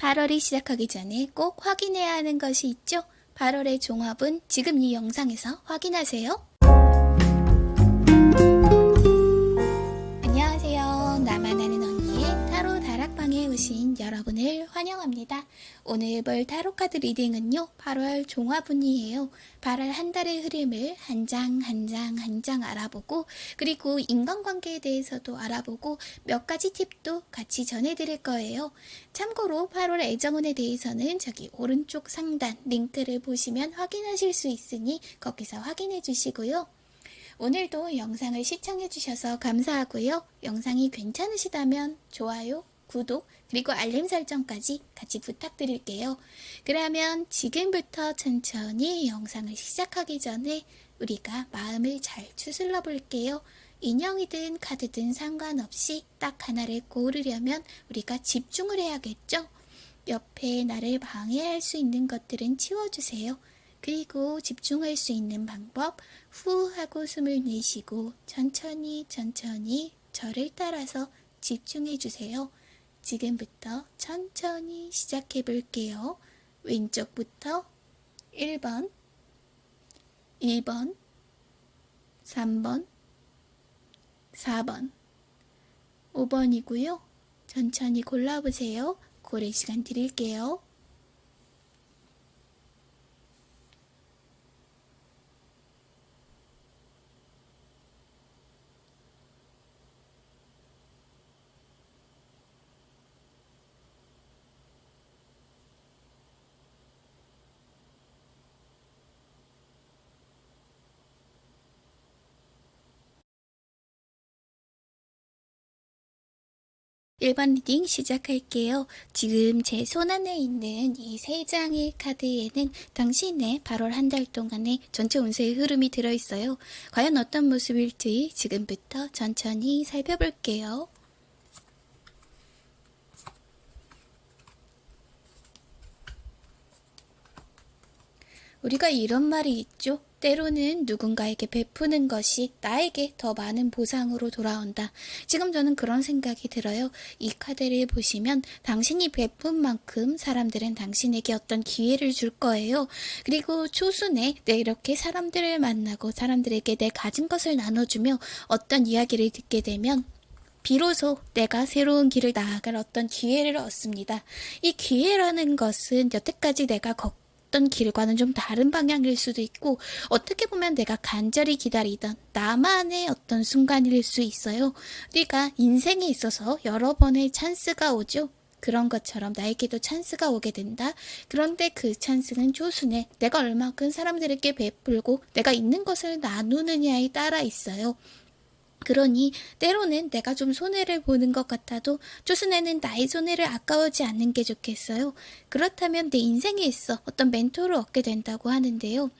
8월이 시작하기 전에 꼭 확인해야 하는 것이 있죠? 8월의 종합은 지금 이 영상에서 확인하세요. 오신 여러분을 환영합니다. 오늘 볼 타로 카드 리딩은요. 8월 종합운이에요. 8월 한 달의 흐름을 한 장 한 장 한 장 알아보고 그리고 인간관계에 대해서도 알아보고 몇 가지 팁도 같이 전해드릴 거예요. 참고로 8월 애정운에 대해서는 저기 오른쪽 상단 링크를 보시면 확인하실 수 있으니 거기서 확인해 주시고요. 오늘도 영상을 시청해주셔서 감사하고요. 영상이 괜찮으시다면 좋아요, 구독, 그리고 알림 설정까지 같이 부탁드릴게요. 그러면 지금부터 천천히 영상을 시작하기 전에 우리가 마음을 잘 추슬러 볼게요. 인형이든 카드든 상관없이 딱 하나를 고르려면 우리가 집중을 해야겠죠? 옆에 나를 방해할 수 있는 것들은 치워주세요. 그리고 집중할 수 있는 방법, 후 하고 숨을 내쉬고 천천히 천천히 저를 따라서 집중해 주세요. 지금부터 천천히 시작해 볼게요. 왼쪽부터 1번, 2번, 3번, 4번, 5번이고요. 천천히 골라보세요. 고래 시간 드릴게요. 일번 reading 시작할게요. 지금 제 손 안에 있는 이 세 장의 카드에는 당신의 8월 한 달 동안의 전체 운세의 흐름이 들어있어요. 과연 어떤 모습일지 지금부터 천천히 살펴볼게요. 우리가 이런 말이 있죠. 때로는 누군가에게 베푸는 것이 나에게 더 많은 보상으로 돌아온다. 지금 저는 그런 생각이 들어요. 이 카드를 보시면 당신이 베푼 만큼 사람들은 당신에게 어떤 기회를 줄 거예요. 그리고 초순에 내 이렇게 사람들을 만나고 사람들에게 내 가진 것을 나눠주며 어떤 이야기를 듣게 되면 비로소 내가 새로운 길을 나아갈 어떤 기회를 얻습니다. 이 기회라는 것은 여태까지 내가 걷 어떤 길과는 좀 다른 방향일 수도 있고 어떻게 보면 내가 간절히 기다리던 나만의 어떤 순간일 수 있어요. 우리가 인생에 있어서 여러 번의 찬스가 오죠. 그런 것처럼 나에게도 찬스가 오게 된다. 그런데 그 찬스는 조순에 내가 얼마큼 사람들에게 베풀고 내가 있는 것을 나누느냐에 따라 있어요. 그러니 때로는 내가 좀 손해를 보는 것 같아도 조순에는 나의 손해를 아까워지 않는 게 좋겠어요. 그렇다면 내 인생에 있어 어떤 멘토를 얻게 된다고 하는데요.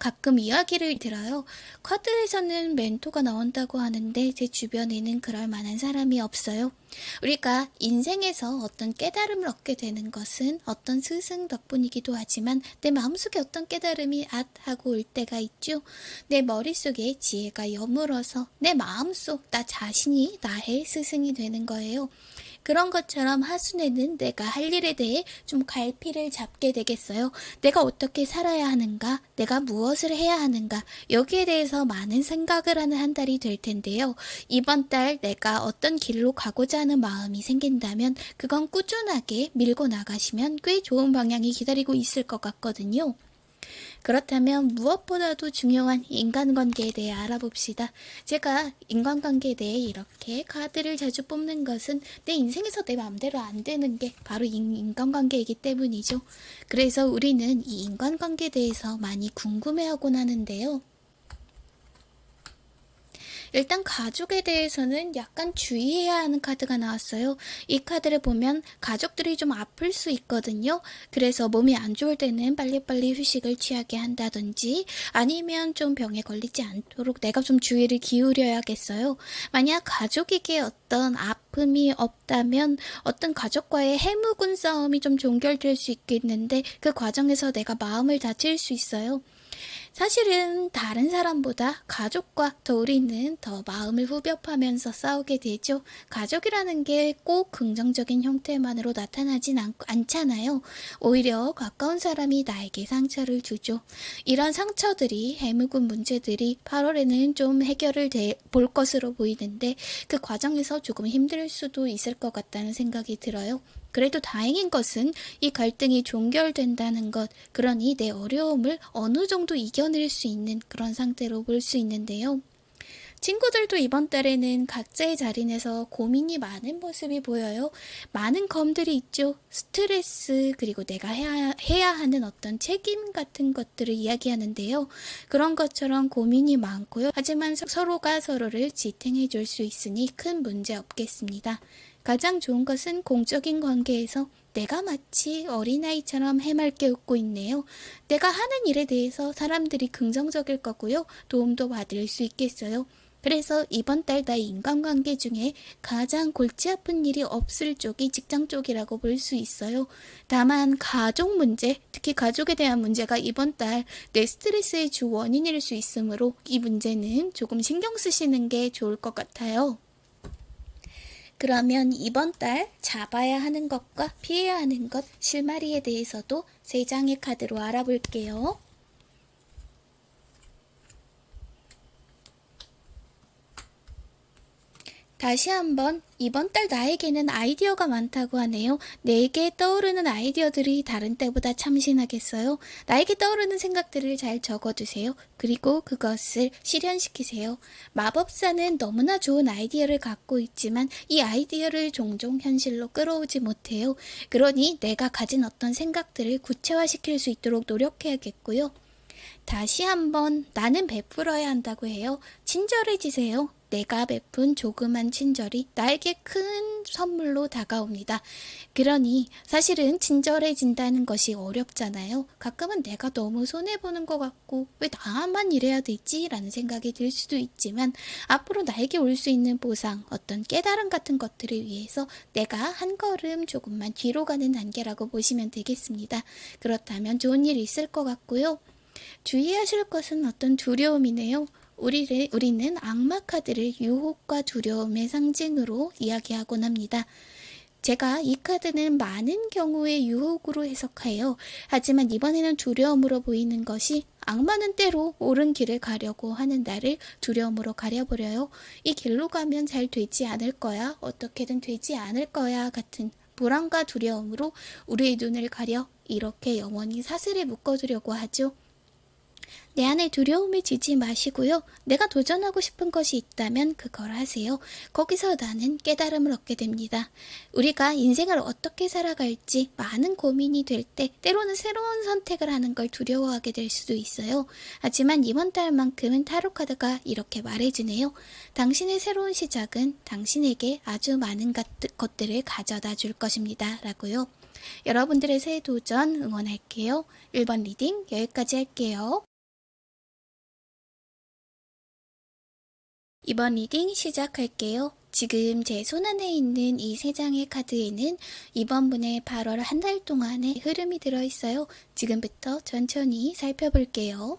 가끔 이야기를 들어요. 카드에서는 멘토가 나온다고 하는데 제 주변에는 그럴 만한 사람이 없어요. 우리가 인생에서 어떤 깨달음을 얻게 되는 것은 어떤 스승 덕분이기도 하지만 내 마음속에 어떤 깨달음이 앗 하고 올 때가 있죠. 내 머릿속에 지혜가 여물어서 내 마음속 나 자신이 나의 스승이 되는 거예요. 그런 것처럼 하순에는 내가 할 일에 대해 좀 갈피를 잡게 되겠어요. 내가 어떻게 살아야 하는가? 내가 무엇을 해야 하는가? 여기에 대해서 많은 생각을 하는 한 달이 될 텐데요. 이번 달 내가 어떤 길로 가고자 하는 마음이 생긴다면 그건 꾸준하게 밀고 나가시면 꽤 좋은 방향이 기다리고 있을 것 같거든요. 그렇다면 무엇보다도 중요한 인간관계에 대해 알아봅시다. 제가 인간관계에 대해 이렇게 카드를 자주 뽑는 것은 내 인생에서 내 마음대로 안 되는 게 바로 인간관계이기 때문이죠. 그래서 우리는 이 인간관계에 대해서 많이 궁금해하곤 하는데요. 일단 가족에 대해서는 약간 주의해야 하는 카드가 나왔어요. 이 카드를 보면 가족들이 좀 아플 수 있거든요. 그래서 몸이 안 좋을 때는 빨리빨리 휴식을 취하게 한다든지 아니면 좀 병에 걸리지 않도록 내가 좀 주의를 기울여야겠어요. 만약 가족에게 어떤 아픔이 없다면 어떤 가족과의 해묵은 싸움이 좀 종결될 수 있겠는데 그 과정에서 내가 마음을 다칠 수 있어요. 사실은 다른 사람보다 가족과 더 우리는 더 마음을 후벼파면서 싸우게 되죠. 가족이라는 게 꼭 긍정적인 형태만으로 나타나진 않, 않잖아요. 오히려 가까운 사람이 나에게 상처를 주죠. 이런 상처들이 해묵은 문제들이 8월에는 좀 해결을 돼, 볼 것으로 보이는데 그 과정에서 조금 힘들 수도 있을 것 같다는 생각이 들어요. 그래도 다행인 것은 이 갈등이 종결된다는 것, 그러니 내 어려움을 어느 정도 이겨낼 수 있는 그런 상태로 볼 수 있는데요. 친구들도 이번 달에는 각자의 자리에서 고민이 많은 모습이 보여요. 많은 검들이 있죠. 스트레스, 그리고 내가 해야, 해야 하는 어떤 책임 같은 것들을 이야기하는데요. 그런 것처럼 고민이 많고요. 하지만 서로가 서로를 지탱해 줄 수 있으니 큰 문제 없겠습니다. 가장 좋은 것은 공적인 관계에서 내가 마치 어린아이처럼 해맑게 웃고 있네요. 내가 하는 일에 대해서 사람들이 긍정적일 거고요. 도움도 받을 수 있겠어요. 그래서 이번 달 나의 인간관계 중에 가장 골치 아픈 일이 없을 쪽이 직장 쪽이라고 볼 수 있어요. 다만 가족 문제, 특히 가족에 대한 문제가 이번 달 내 스트레스의 주 원인일 수 있으므로 이 문제는 조금 신경 쓰시는 게 좋을 것 같아요. 그러면 이번 달 잡아야 하는 것과 피해야 하는 것, 실마리에 대해서도 세 장의 카드로 알아볼게요. 다시 한번 이번 달 나에게는 아이디어가 많다고 하네요. 내게 떠오르는 아이디어들이 다른 때보다 참신하겠어요. 나에게 떠오르는 생각들을 잘 적어두세요. 그리고 그것을 실현시키세요. 마법사는 너무나 좋은 아이디어를 갖고 있지만 이 아이디어를 종종 현실로 끌어오지 못해요. 그러니 내가 가진 어떤 생각들을 구체화시킬 수 있도록 노력해야겠고요. 다시 한번 나는 베풀어야 한다고 해요. 친절해지세요. 내가 베푼 조그만 친절이 나에게 큰 선물로 다가옵니다. 그러니 사실은 친절해진다는 것이 어렵잖아요. 가끔은 내가 너무 손해보는 것 같고 왜 나만 이래야 되지? 라는 생각이 들 수도 있지만 앞으로 나에게 올 수 있는 보상, 어떤 깨달음 같은 것들을 위해서 내가 한 걸음 조금만 뒤로 가는 단계라고 보시면 되겠습니다. 그렇다면 좋은 일이 있을 것 같고요. 주의하실 것은 어떤 두려움이네요. 우리를, 우리는 악마 카드를 유혹과 두려움의 상징으로 이야기하곤 합니다. 제가 이 카드는 많은 경우의 유혹으로 해석해요. 하지만 이번에는 두려움으로 보이는 것이 악마는 때로 옳은 길을 가려고 하는 나를 두려움으로 가려버려요. 이 길로 가면 잘 되지 않을 거야. 어떻게든 되지 않을 거야. 같은 불안과 두려움으로 우리의 눈을 가려 이렇게 영원히 사슬에 묶어두려고 하죠. 내 안에 두려움을 지지 마시고요. 내가 도전하고 싶은 것이 있다면 그걸 하세요. 거기서 나는 깨달음을 얻게 됩니다. 우리가 인생을 어떻게 살아갈지 많은 고민이 될 때 때로는 새로운 선택을 하는 걸 두려워하게 될 수도 있어요. 하지만 이번 달만큼은 타로카드가 이렇게 말해주네요. 당신의 새로운 시작은 당신에게 아주 많은 것들을 가져다 줄 것입니다. 라고요. 여러분들의 새 도전 응원할게요. 1번 reading 여기까지 할게요. 이번 reading 시작할게요. 지금 제 손안에 있는 이 세 장의 카드에는 이번 분의 8월 한 달 동안의 흐름이 들어있어요. 지금부터 천천히 살펴볼게요.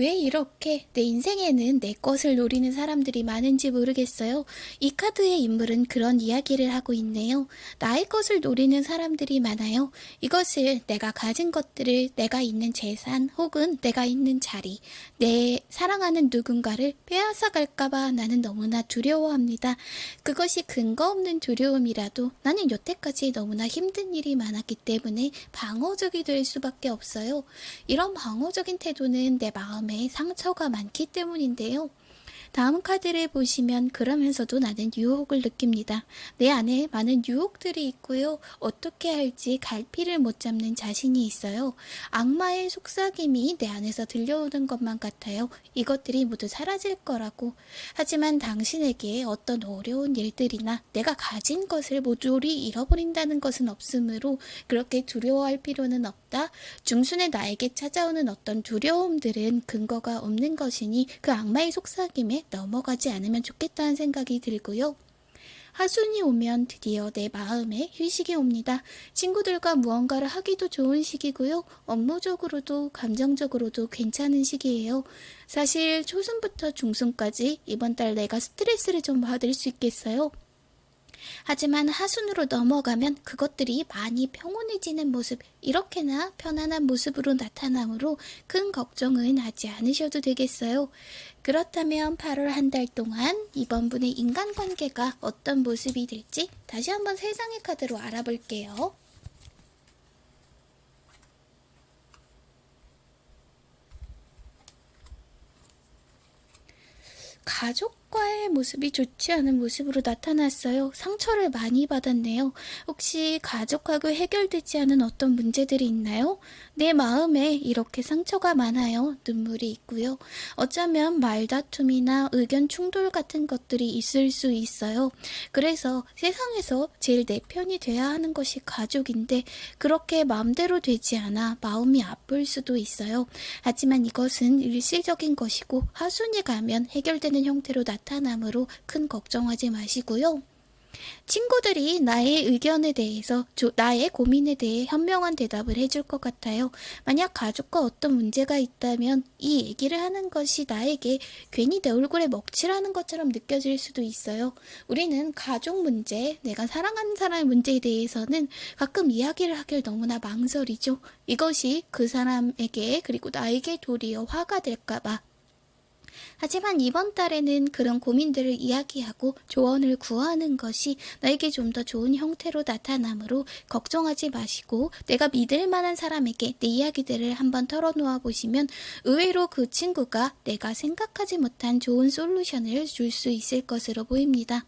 왜 이렇게 내 인생에는 내 것을 노리는 사람들이 많은지 모르겠어요. 이 카드의 인물은 그런 이야기를 하고 있네요. 나의 것을 노리는 사람들이 많아요. 이것을 내가 가진 것들을 내가 있는 재산 혹은 내가 있는 자리, 내 사랑하는 누군가를 빼앗아갈까봐 나는 너무나 두려워합니다. 그것이 근거 없는 두려움이라도 나는 여태까지 너무나 힘든 일이 많았기 때문에 방어적이 될 수밖에 없어요. 이런 방어적인 태도는 내 마음 마 음에 상처가 많기 때문인데요. 다음 카드를 보시면 그러면서도 나는 유혹을 느낍니다. 내 안에 많은 유혹들이 있고요. 어떻게 할지 갈피를 못 잡는 자신이 있어요. 악마의 속삭임이 내 안에서 들려오는 것만 같아요. 이것들이 모두 사라질 거라고. 하지만 당신에게 어떤 어려운 일들이나 내가 가진 것을 모조리 잃어버린다는 것은 없으므로 그렇게 두려워할 필요는 없다. 중순에 나에게 찾아오는 어떤 두려움들은 근거가 없는 것이니 그 악마의 속삭임에 넘어가지 않으면 좋겠다는 생각이 들고요. 하순이 오면 드디어 내 마음에 휴식이 옵니다. 친구들과 무언가를 하기도 좋은 시기고요. 업무적으로도 감정적으로도 괜찮은 시기예요. 사실 초순부터 중순까지 이번 달 내가 스트레스를 좀 받을 수 있겠어요. 하지만 하순으로 넘어가면 그것들이 많이 평온해지는 모습, 이렇게나 편안한 모습으로 나타나므로 큰 걱정은 하지 않으셔도 되겠어요. 그렇다면 8월 한 달 동안 이번 분의 인간관계가 어떤 모습이 될지 다시 한번 세상의 카드로 알아볼게요. 가족 과의 모습이 좋지 않은 모습으로 나타났어요. 상처를 많이 받았네요. 혹시 가족하고 해결되지 않은 어떤 문제들이 있나요? 내 마음에 이렇게 상처가 많아요. 눈물이 있고요. 어쩌면 말다툼이나 의견 충돌 같은 것들이 있을 수 있어요. 그래서 세상에서 제일 내 편이 돼야 하는 것이 가족인데 그렇게 마음대로 되지 않아 마음이 아플 수도 있어요. 하지만 이것은 일시적인 것이고 하순이 가면 해결되는 형태로 나타 나므로 큰 걱정하지 마시고요. 친구들이 나의 의견에 대해서 조, 나의 고민에 대해 현명한 대답을 해줄 것 같아요. 만약 가족과 어떤 문제가 있다면 이 얘기를 하는 것이 나에게 괜히 내 얼굴에 먹칠하는 것처럼 느껴질 수도 있어요. 우리는 가족 문제, 내가 사랑하는 사람의 문제에 대해서는 가끔 이야기를 하길 너무나 망설이죠. 이것이 그 사람에게 그리고 나에게 도리어 화가 될까봐 하지만 이번 달에는 그런 고민들을 이야기하고 조언을 구하는 것이 나에게 좀 더 좋은 형태로 나타나므로 걱정하지 마시고 내가 믿을 만한 사람에게 내 이야기들을 한번 털어놓아 보시면 의외로 그 친구가 내가 생각하지 못한 좋은 솔루션을 줄 수 있을 것으로 보입니다.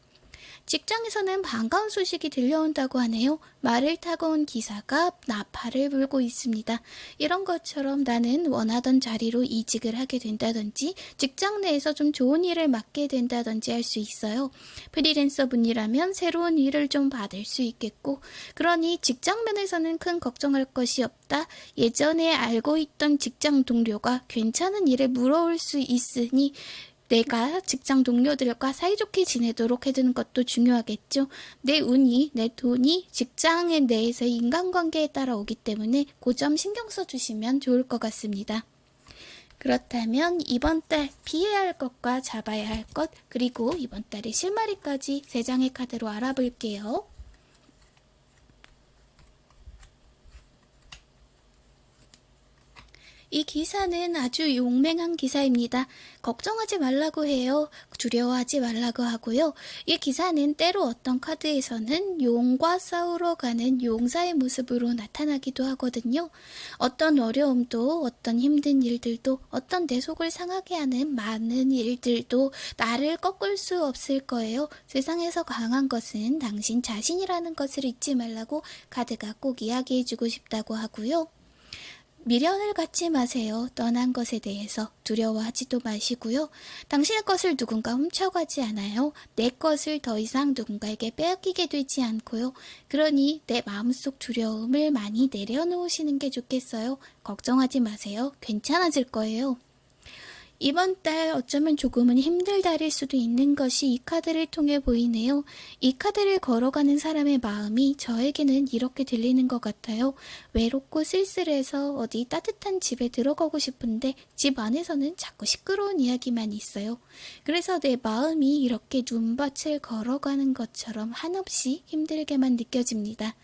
직장에서는 반가운 소식이 들려온다고 하네요. 말을 타고 온 기사가 나팔을 불고 있습니다. 이런 것처럼 나는 원하던 자리로 이직을 하게 된다든지 직장 내에서 좀 좋은 일을 맡게 된다든지 할 수 있어요. 프리랜서 분이라면 새로운 일을 좀 받을 수 있겠고 그러니 직장 면에서는 큰 걱정할 것이 없다. 예전에 알고 있던 직장 동료가 괜찮은 일을 물어올 수 있으니 내가 직장 동료들과 사이좋게 지내도록 해두는 것도 중요하겠죠. 내 운이, 내 돈이 직장에 내에서의 인간관계에 따라 오기 때문에 그 점 신경 써주시면 좋을 것 같습니다. 그렇다면 이번 달 피해야 할 것과 잡아야 할 것, 그리고 이번 달의 실마리까지 세 장의 카드로 알아볼게요. 이 기사는 아주 용맹한 기사입니다. 걱정하지 말라고 해요. 두려워하지 말라고 하고요. 이 기사는 때로 어떤 카드에서는 용과 싸우러 가는 용사의 모습으로 나타나기도 하거든요. 어떤 어려움도 어떤 힘든 일들도 어떤 내 속을 상하게 하는 많은 일들도 나를 꺾을 수 없을 거예요. 세상에서 강한 것은 당신 자신이라는 것을 잊지 말라고 카드가 꼭 이야기해주고 싶다고 하고요. 미련을 갖지 마세요. 떠난 것에 대해서 두려워하지도 마시고요. 당신의 것을 누군가 훔쳐가지 않아요. 내 것을 더 이상 누군가에게 빼앗기게 되지 않고요. 그러니 내 마음속 두려움을 많이 내려놓으시는 게 좋겠어요. 걱정하지 마세요. 괜찮아질 거예요. 이번 달 어쩌면 조금은 힘들 달일 수도 있는 것이 이 카드를 통해 보이네요. 이 카드를 걸어가는 사람의 마음이 저에게는 이렇게 들리는 것 같아요. 외롭고 쓸쓸해서 어디 따뜻한 집에 들어가고 싶은데 집 안에서는 자꾸 시끄러운 이야기만 있어요. 그래서 내 마음이 이렇게 눈밭을 걸어가는 것처럼 한없이 힘들게만 느껴집니다.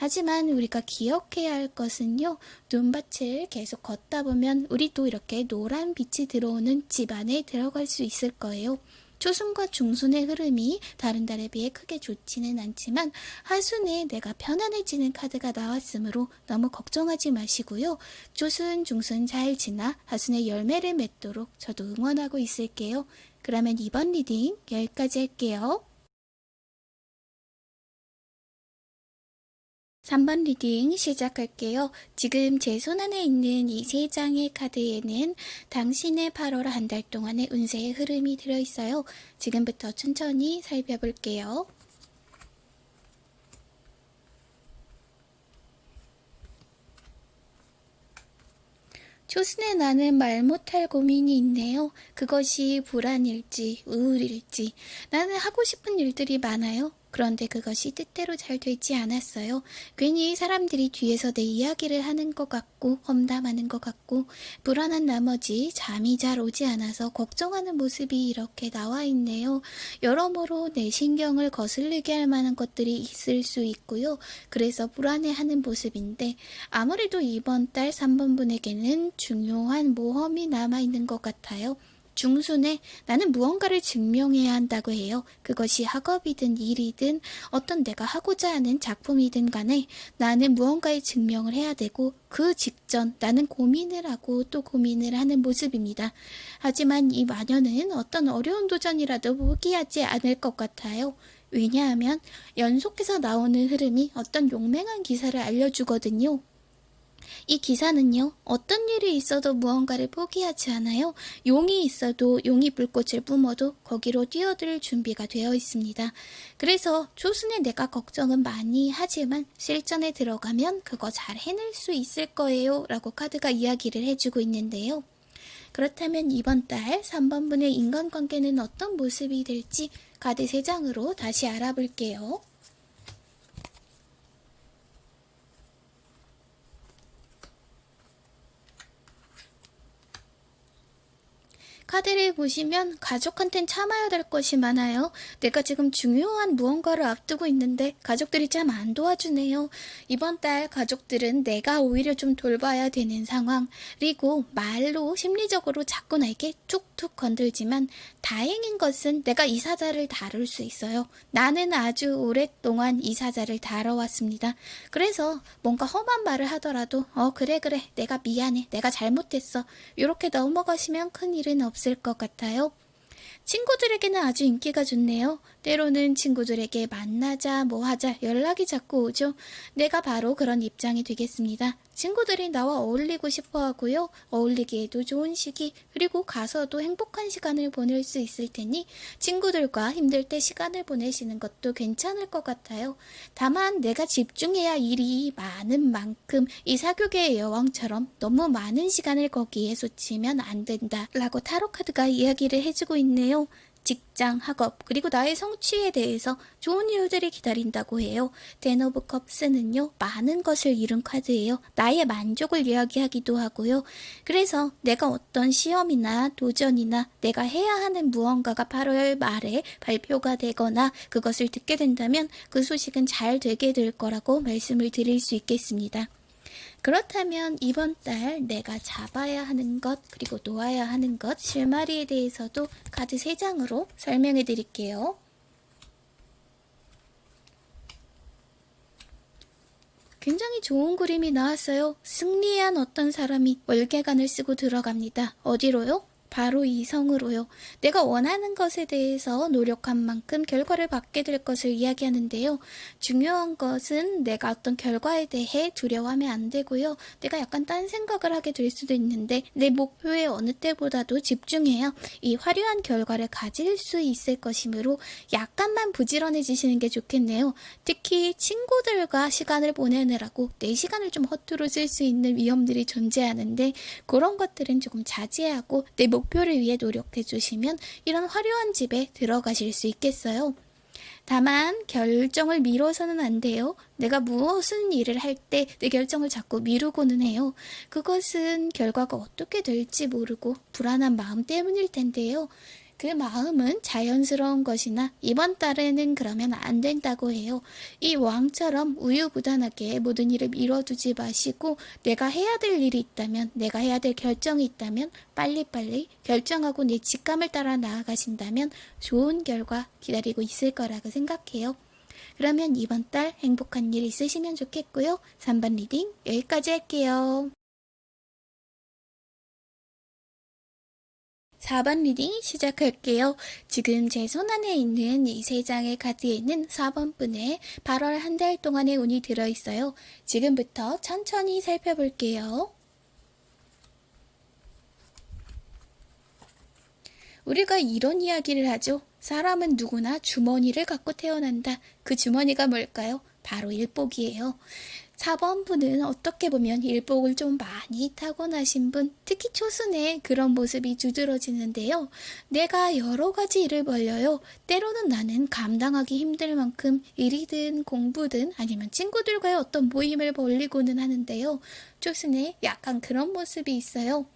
하지만 우리가 기억해야 할 것은요. 눈밭을 계속 걷다 보면 우리도 이렇게 노란 빛이 들어오는 집 안에 들어갈 수 있을 거예요. 초순과 중순의 흐름이 다른 달에 비해 크게 좋지는 않지만 하순에 내가 편안해지는 카드가 나왔으므로 너무 걱정하지 마시고요. 초순, 중순 잘 지나 하순에 열매를 맺도록 저도 응원하고 있을게요. 그러면 이번 reading 여기까지 할게요. 3번 reading 시작할게요. 지금 제 손안에 있는 이 세 장의 카드에는 당신의 8월 한 달 동안의 운세의 흐름이 들어있어요. 지금부터 천천히 살펴볼게요. 초순에 나는 말 못할 고민이 있네요. 그것이 불안일지 우울일지 나는 하고 싶은 일들이 많아요. 그런데 그것이 뜻대로 잘 되지 않았어요. 괜히 사람들이 뒤에서 내 이야기를 하는 것 같고 험담하는 것 같고 불안한 나머지 잠이 잘 오지 않아서 걱정하는 모습이 이렇게 나와 있네요. 여러모로 내 신경을 거슬리게 할 만한 것들이 있을 수 있고요. 그래서 불안해하는 모습인데 아무래도 이번 달 3번 분에게는 중요한 모험이 남아있는 것 같아요. 중순에 나는 무언가를 증명해야 한다고 해요. 그것이 학업이든 일이든 어떤 내가 하고자 하는 작품이든 간에 나는 무언가의 증명을 해야 되고 그 직전 나는 고민을 하고 또 고민을 하는 모습입니다. 하지만 이 마녀는 어떤 어려운 도전이라도 포기하지 않을 것 같아요. 왜냐하면 연속해서 나오는 흐름이 어떤 용맹한 기사를 알려주거든요. 이 기사는요, 어떤 일이 있어도 무언가를 포기하지 않아요. 용이 있어도 용이 불꽃을 뿜어도 거기로 뛰어들 준비가 되어 있습니다. 그래서 초순에 내가 걱정은 많이 하지만 실전에 들어가면 그거 잘 해낼 수 있을 거예요. 라고 카드가 이야기를 해주고 있는데요. 그렇다면 이번 달 3번분의 인간관계는 어떤 모습이 될지 카드 3장으로 다시 알아볼게요. 카드를 보시면 가족한텐 참아야 될 것이 많아요. 내가 지금 중요한 무언가를 앞두고 있는데 가족들이 참 안 도와주네요. 이번 달 가족들은 내가 오히려 좀 돌봐야 되는 상황. 그리고 말로 심리적으로 자꾸 나에게 툭툭 건들지만 다행인 것은 내가 이 사자를 다룰 수 있어요. 나는 아주 오랫동안 이 사자를 다뤄왔습니다. 그래서 뭔가 험한 말을 하더라도 어 그래 그래 내가 미안해 내가 잘못했어 이렇게 넘어가시면 큰일은 없어요. 없을 것 같아요. 친구들에게는 아주 인기가 좋네요. 때로는 친구들에게 만나자, 뭐 하자 연락이 자꾸 오죠. 내가 바로 그런 입장이 되겠습니다. 친구들이 나와 어울리고 싶어 하고요. 어울리기에도 좋은 시기, 그리고 가서도 행복한 시간을 보낼 수 있을 테니 친구들과 힘들 때 시간을 보내시는 것도 괜찮을 것 같아요. 다만 내가 집중해야 일이 많은 만큼 이 사교계의 여왕처럼 너무 많은 시간을 거기에 쏟치면 안 된다. 라고 타로카드가 이야기를 해주고 있네요. 직장, 학업, 그리고 나의 성취에 대해서 좋은 이유들이 기다린다고 해요. Ten of Cups는요, 많은 것을 이룬 카드예요. 나의 만족을 이야기하기도 하고요. 그래서 내가 어떤 시험이나 도전이나 내가 해야 하는 무언가가 8월 말에 발표가 되거나 그것을 듣게 된다면 그 소식은 잘 되게 될 거라고 말씀을 드릴 수 있겠습니다. 그렇다면 이번 달 내가 잡아야 하는 것 그리고 놓아야 하는 것 실마리에 대해서도 카드 3장으로 설명해 드릴게요. 굉장히 좋은 그림이 나왔어요. 승리한 어떤 사람이 월계관을 쓰고 들어갑니다. 어디로요? 바로 이성으로요. 내가 원하는 것에 대해서 노력한 만큼 결과를 받게 될 것을 이야기하는데요. 중요한 것은 내가 어떤 결과에 대해 두려워하면 안 되고요. 내가 약간 딴 생각을 하게 될 수도 있는데 내 목표에 어느 때보다도 집중해야 이 화려한 결과를 가질 수 있을 것이므로 약간만 부지런해지시는 게 좋겠네요. 특히 친구들과 시간을 보내느라고 내 시간을 좀 허투루 쓸 수 있는 위험들이 존재하는데 그런 것들은 조금 자제하고 내 목 표를 위해 노력해 주시면 이런 화려한 집에 들어가실 수 있겠어요. 다만 결정을 미뤄서는 안 돼요. 내가 무엇은 일을 할 때 내 결정을 자꾸 미루고는 해요. 그것은 결과가 어떻게 될지 모르고 불안한 마음 때문일 텐데요. 그 마음은 자연스러운 것이나 이번 달에는 그러면 안 된다고 해요. 이 왕처럼 우유부단하게 모든 일을 미뤄두지 마시고 내가 해야 될 일이 있다면 내가 해야 될 결정이 있다면 빨리빨리 결정하고 내 직감을 따라 나아가신다면 좋은 결과 기다리고 있을 거라고 생각해요. 그러면 이번 달 행복한 일 있으시면 좋겠고요. 3번 reading 여기까지 할게요. 4번 reading 시작할게요. 지금 제 손안에 있는 이 세 장의 카드에는 4번 분의 8월 한 달 동안의 운이 들어있어요. 지금부터 천천히 살펴볼게요. 우리가 이런 이야기를 하죠. 사람은 누구나 주머니를 갖고 태어난다. 그 주머니가 뭘까요? 바로 일복이에요. 4번 분은 어떻게 보면 일복을 좀 많이 타고나신 분, 특히 초순에 그런 모습이 두드러지는데요. 내가 여러 가지 일을 벌려요. 때로는 나는 감당하기 힘들 만큼 일이든 공부든 아니면 친구들과의 어떤 모임을 벌리고는 하는데요. 초순에 약간 그런 모습이 있어요.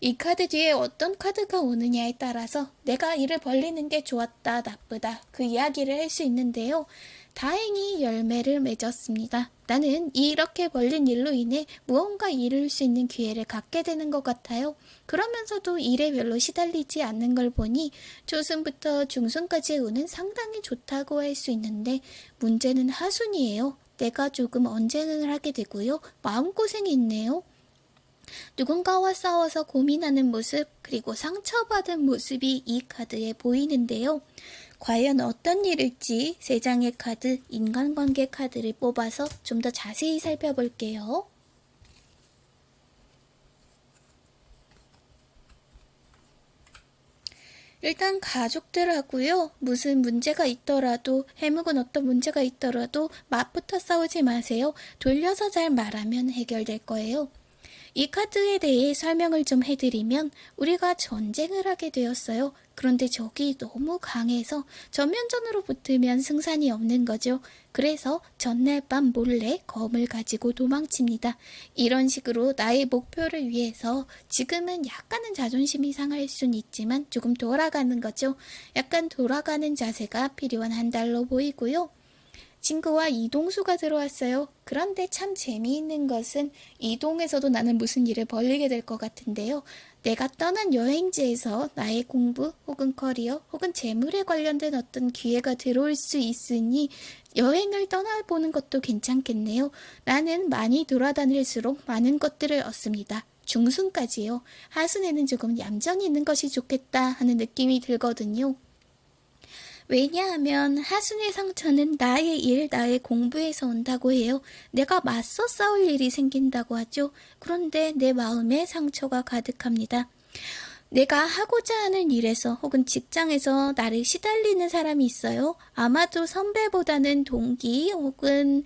이 카드 뒤에 어떤 카드가 오느냐에 따라서 내가 일을 벌리는 게 좋았다, 나쁘다, 그 이야기를 할 수 있는데요. 다행히 열매를 맺었습니다. 나는 이렇게 벌린 일로 인해 무언가 이룰 수 있는 기회를 갖게 되는 것 같아요. 그러면서도 일에 별로 시달리지 않는 걸 보니 초순부터 중순까지의 운은 상당히 좋다고 할 수 있는데 문제는 하순이에요. 내가 조금 언쟁을 하게 되고요. 마음고생이 있네요. 누군가와 싸워서 고민하는 모습, 그리고 상처받은 모습이 이 카드에 보이는데요. 과연 어떤 일일지 세 장의 카드, 인간관계 카드를 뽑아서 좀 더 자세히 살펴볼게요. 일단 가족들하고요. 무슨 문제가 있더라도 해묵은 어떤 문제가 있더라도 맞부터 싸우지 마세요. 돌려서 잘 말하면 해결될 거예요. 이 카드에 대해 설명을 좀 해드리면 우리가 전쟁을 하게 되었어요. 그런데 적이 너무 강해서 전면전으로 붙으면 승산이 없는 거죠. 그래서 전날 밤 몰래 검을 가지고 도망칩니다. 이런 식으로 나의 목표를 위해서 지금은 약간은 자존심이 상할 순 있지만 조금 돌아가는 거죠. 약간 돌아가는 자세가 필요한 한 달로 보이고요. 친구와 이동수가 들어왔어요. 그런데 참 재미있는 것은 이동에서도 나는 무슨 일을 벌리게 될 것 같은데요. 내가 떠난 여행지에서 나의 공부 혹은 커리어 혹은 재물에 관련된 어떤 기회가 들어올 수 있으니 여행을 떠나보는 것도 괜찮겠네요. 나는 많이 돌아다닐수록 많은 것들을 얻습니다. 중순까지요. 하순에는 조금 얌전히 있는 것이 좋겠다 하는 느낌이 들거든요. 왜냐하면 하순의 상처는 나의 일, 나의 공부에서 온다고 해요. 내가 맞서 싸울 일이 생긴다고 하죠. 그런데 내 마음에 상처가 가득합니다. 내가 하고자 하는 일에서 혹은 직장에서 나를 시달리는 사람이 있어요. 아마도 선배보다는 동기 혹은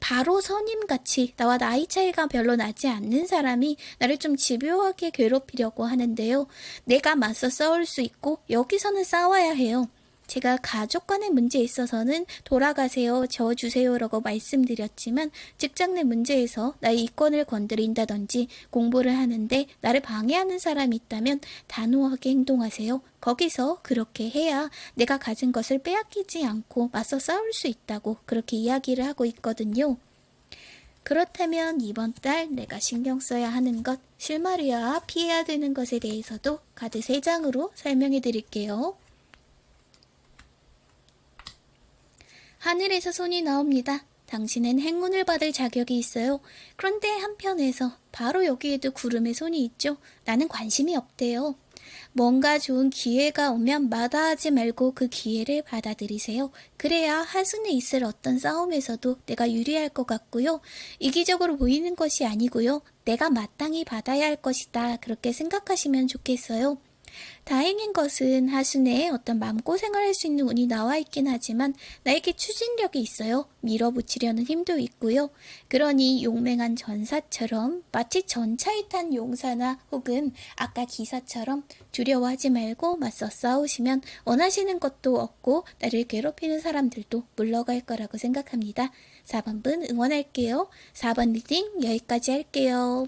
바로 선임같이 나와 나이 차이가 별로 나지 않는 사람이 나를 좀 집요하게 괴롭히려고 하는데요. 내가 맞서 싸울 수 있고 여기서는 싸워야 해요. 제가 가족 간의 문제에 있어서는 돌아가세요, 저어주세요 라고 말씀드렸지만 직장 내 문제에서 나의 이권을 건드린다든지 공부를 하는데 나를 방해하는 사람이 있다면 단호하게 행동하세요. 거기서 그렇게 해야 내가 가진 것을 빼앗기지 않고 맞서 싸울 수 있다고 그렇게 이야기를 하고 있거든요. 그렇다면 이번 달 내가 신경 써야 하는 것, 실마리와 피해야 되는 것에 대해서도 카드 3장으로 설명해 드릴게요. 하늘에서 손이 나옵니다. 당신은 행운을 받을 자격이 있어요. 그런데 한편에서 바로 여기에도 구름의 손이 있죠. 나는 관심이 없대요. 뭔가 좋은 기회가 오면 마다하지 말고 그 기회를 받아들이세요. 그래야 하순에 있을 어떤 싸움에서도 내가 유리할 것 같고요. 이기적으로 보이는 것이 아니고요. 내가 마땅히 받아야 할 것이다. 그렇게 생각하시면 좋겠어요. 다행인 것은 하순에 어떤 마음고생을 할 수 있는 운이 나와 있긴 하지만 나에게 추진력이 있어요. 밀어붙이려는 힘도 있고요. 그러니 용맹한 전사처럼 마치 전차에 탄 용사나 혹은 아까 기사처럼 두려워하지 말고 맞서 싸우시면 원하시는 것도 얻고 나를 괴롭히는 사람들도 물러갈 거라고 생각합니다. 4번 분 응원할게요. 4번 reading 여기까지 할게요.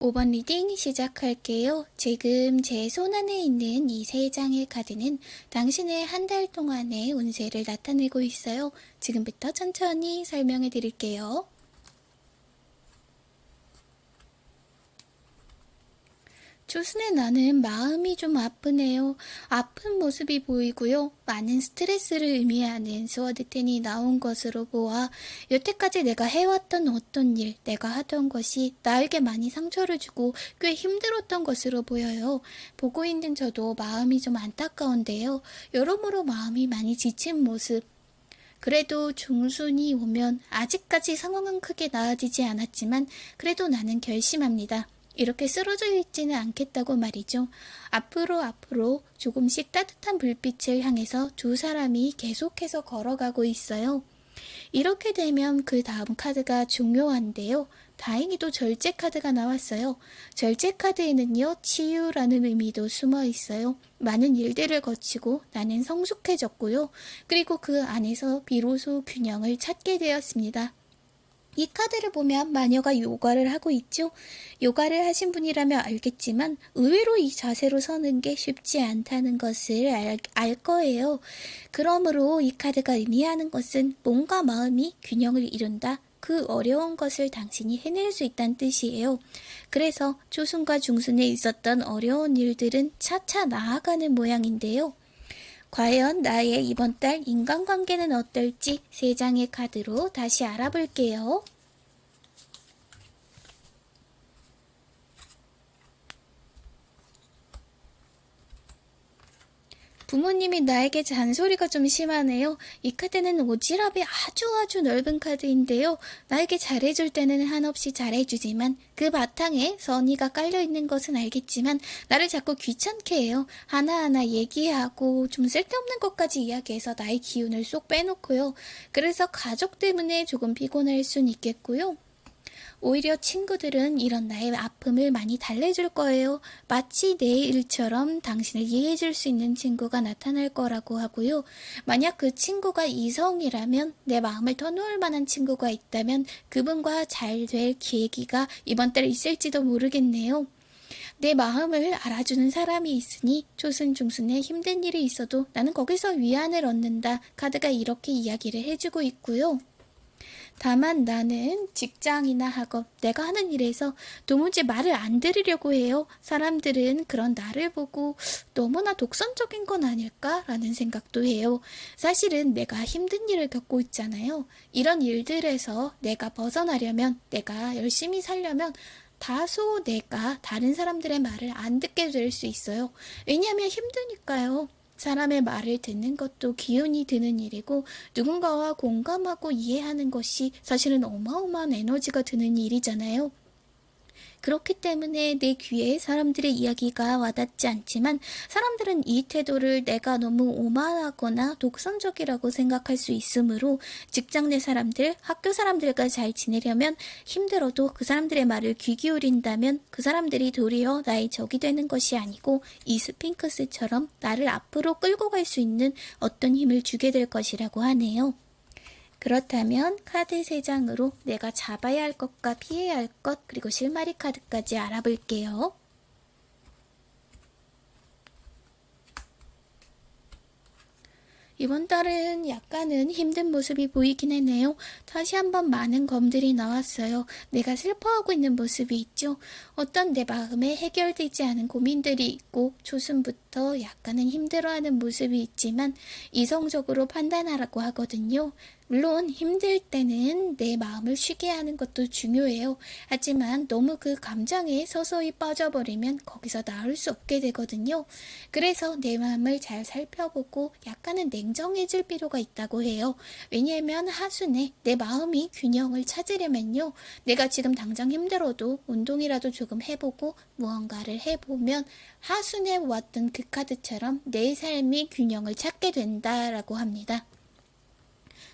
5번 reading 시작할게요. 지금 제 손안에 있는 이 세 장의 카드는 당신의 한 달 동안의 운세를 나타내고 있어요. 지금부터 천천히 설명해 드릴게요. 초순의 나는 마음이 좀 아프네요. 아픈 모습이 보이고요. 많은 스트레스를 의미하는 Sword Ten이 나온 것으로 보아 여태까지 내가 해왔던 어떤 일, 내가 하던 것이 나에게 많이 상처를 주고 꽤 힘들었던 것으로 보여요. 보고 있는 저도 마음이 좀 안타까운데요. 여러모로 마음이 많이 지친 모습, 그래도 중순이 오면 아직까지 상황은 크게 나아지지 않았지만 그래도 나는 결심합니다. 이렇게 쓰러져 있지는 않겠다고 말이죠. 앞으로 앞으로 조금씩 따뜻한 불빛을 향해서 두 사람이 계속해서 걸어가고 있어요. 이렇게 되면 그 다음 카드가 중요한데요. 다행히도 절제 카드가 나왔어요. 절제 카드에는요, 치유라는 의미도 숨어 있어요. 많은 일들을 거치고 나는 성숙해졌고요. 그리고 그 안에서 비로소 균형을 찾게 되었습니다. 이 카드를 보면 마녀가 요가를 하고 있죠. 요가를 하신 분이라면 알겠지만 의외로 이 자세로 서는 게 쉽지 않다는 것을 알, 알 거예요. 그러므로 이 카드가 의미하는 것은 몸과 마음이 균형을 이룬다. 그 어려운 것을 당신이 해낼 수 있다는 뜻이에요. 그래서 초순과 중순에 있었던 어려운 일들은 차차 나아가는 모양인데요. 과연 나의 이번 달 인간관계는 어떨지 세 장의 카드로 다시 알아볼게요. 부모님이 나에게 잔소리가 좀 심하네요. 이 카드는 오지랖이 아주 아주 넓은 카드인데요. 나에게 잘해줄 때는 한없이 잘해주지만 그 바탕에 선의가 깔려있는 것은 알겠지만 나를 자꾸 귀찮게 해요. 하나하나 얘기하고 좀 쓸데없는 것까지 이야기해서 나의 기운을 쏙 빼놓고요. 그래서 가족 때문에 조금 피곤할 순 있겠고요. 오히려 친구들은 이런 나의 아픔을 많이 달래줄 거예요. 마치 내 일처럼 당신을 이해해줄 수 있는 친구가 나타날 거라고 하고요. 만약 그 친구가 이성이라면 내 마음을 터놓을 만한 친구가 있다면 그분과 잘 될 계기가 이번 달 있을지도 모르겠네요. 내 마음을 알아주는 사람이 있으니 초순 중순에 힘든 일이 있어도 나는 거기서 위안을 얻는다. 카드가 이렇게 이야기를 해주고 있고요. 다만 나는 직장이나 학업, 내가 하는 일에서 도무지 말을 안 들으려고 해요. 사람들은 그런 나를 보고 너무나 독선적인 건 아닐까라는 생각도 해요. 사실은 내가 힘든 일을 겪고 있잖아요. 이런 일들에서 내가 벗어나려면, 내가 열심히 살려면 다소 내가 다른 사람들의 말을 안 듣게 될 수 있어요. 왜냐하면 힘드니까요. 사람의 말을 듣는 것도 기운이 드는 일이고 누군가와 공감하고 이해하는 것이 사실은 어마어마한 에너지가 드는 일이잖아요. 그렇기 때문에 내 귀에 사람들의 이야기가 와닿지 않지만 사람들은 이 태도를 내가 너무 오만하거나 독선적이라고 생각할 수 있으므로 직장 내 사람들, 학교 사람들과 잘 지내려면 힘들어도 그 사람들의 말을 귀 기울인다면 그 사람들이 도리어 나의 적이 되는 것이 아니고 이 스핑크스처럼 나를 앞으로 끌고 갈 수 있는 어떤 힘을 주게 될 것이라고 하네요. 그렇다면 카드 3장으로 내가 잡아야 할 것과 피해야 할 것, 그리고 실마리 카드까지 알아볼게요. 이번 달은 약간은 힘든 모습이 보이긴 했네요. 다시 한번 많은 검들이 나왔어요. 내가 슬퍼하고 있는 모습이 있죠. 어떤 내 마음에 해결되지 않은 고민들이 있고 초순부터 약간은 힘들어하는 모습이 있지만 이성적으로 판단하라고 하거든요. 물론 힘들 때는 내 마음을 쉬게 하는 것도 중요해요. 하지만 너무 그 감정에 서서히 빠져버리면 거기서 나올 수 없게 되거든요. 그래서 내 마음을 잘 살펴보고 약간은 냉정해질 필요가 있다고 해요. 왜냐하면 하순에 내 마음이 균형을 찾으려면요. 내가 지금 당장 힘들어도 운동이라도 조금 해보고 무언가를 해보면 하순에 왔던 그 카드처럼 내 삶이 균형을 찾게 된다라고 합니다.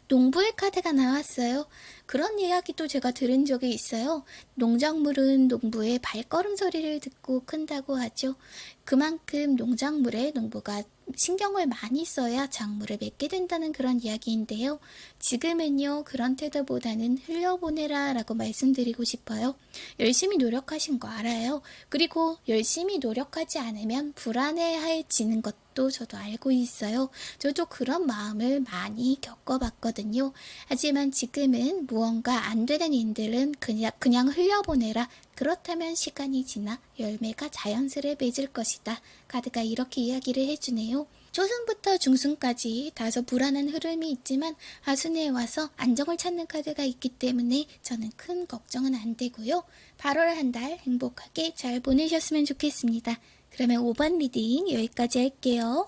농부의 카드가 나왔어요. 그런 이야기도 제가 들은 적이 있어요. 농작물은 농부의 발걸음 소리를 듣고 큰다고 하죠. 그만큼 농작물에 농부가 신경을 많이 써야 작물을 맺게 된다는 그런 이야기인데요. 지금은요, 그런 태도보다는 흘려보내라 라고 말씀드리고 싶어요. 열심히 노력하신 거 알아요. 그리고 열심히 노력하지 않으면 불안해해지는 것도 저도 알고 있어요. 저도 그런 마음을 많이 겪어봤거든요. 하지만 지금은 무언가 안 되는 일들은 그냥, 그냥 흘려보내라. 그렇다면 시간이 지나 열매가 자연스레 맺을 것이다. 카드가 이렇게 이야기를 해주네요. 초순부터 중순까지 다소 불안한 흐름이 있지만 하순에 와서 안정을 찾는 카드가 있기 때문에 저는 큰 걱정은 안 되고요. 8월 한 달 행복하게 잘 보내셨으면 좋겠습니다. 그러면 5번 reading 여기까지 할게요.